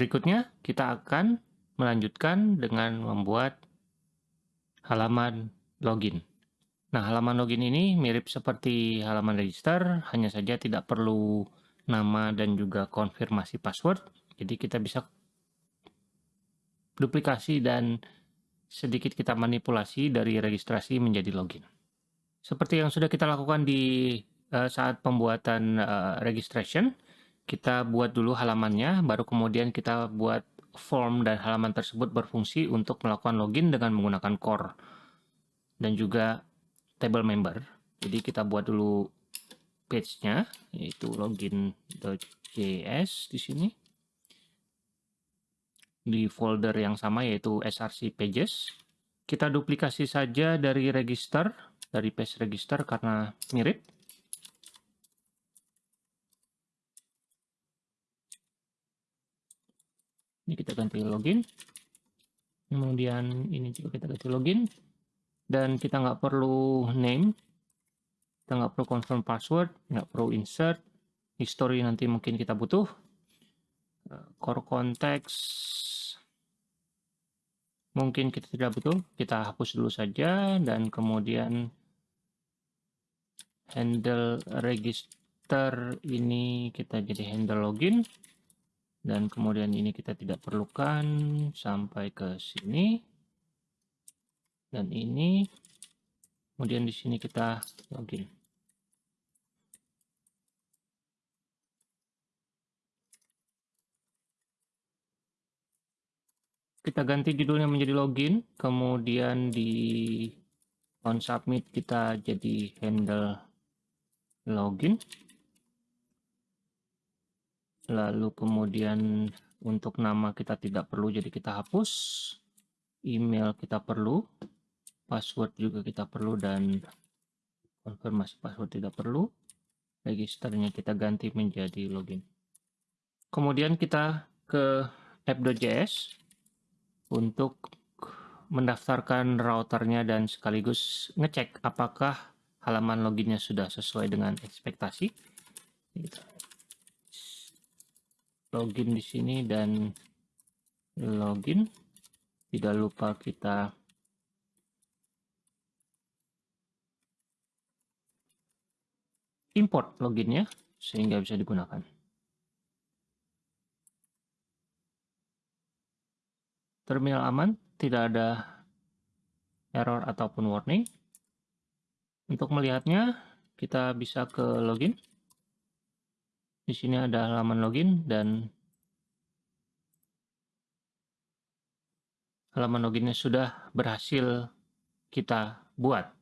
Berikutnya, kita akan melanjutkan dengan membuat halaman login. Nah, halaman login ini mirip seperti halaman register, hanya saja tidak perlu nama dan juga konfirmasi password. Jadi kita bisa duplikasi dan sedikit kita manipulasi dari registrasi menjadi login. Seperti yang sudah kita lakukan di uh, saat pembuatan uh, registration, kita buat dulu halamannya, baru kemudian kita buat form dan halaman tersebut berfungsi untuk melakukan login dengan menggunakan core dan juga table member. Jadi kita buat dulu page-nya, yaitu login.js di sini. Di folder yang sama yaitu src pages. Kita duplikasi saja dari register, dari page register karena mirip. Ini kita ganti login. Kemudian ini juga kita ganti login. Dan kita nggak perlu name. Kita nggak perlu confirm password nggak perlu insert. History nanti mungkin kita butuh. Eh, core context. Mungkin kita tidak butuh. Kita hapus dulu saja dan kemudian handle register ini kita jadi handle login dan kemudian ini kita tidak perlukan sampai ke sini. Dan ini kemudian di sini kita login. Kita ganti judulnya menjadi login kemudian di on submit kita jadi handle login lalu kemudian untuk nama kita tidak perlu jadi kita hapus email kita perlu password juga kita perlu dan konfirmasi password tidak perlu. Registernya kita ganti menjadi login. Kemudian kita ke app.js untuk mendaftarkan routernya dan sekaligus ngecek apakah halaman loginnya sudah sesuai dengan ekspektasi login di sini dan login tidak lupa kita import loginnya sehingga bisa digunakan. Terminal aman, tidak ada error ataupun warning. Untuk melihatnya, kita bisa ke login. Di sini ada halaman login dan halaman loginnya sudah berhasil kita buat.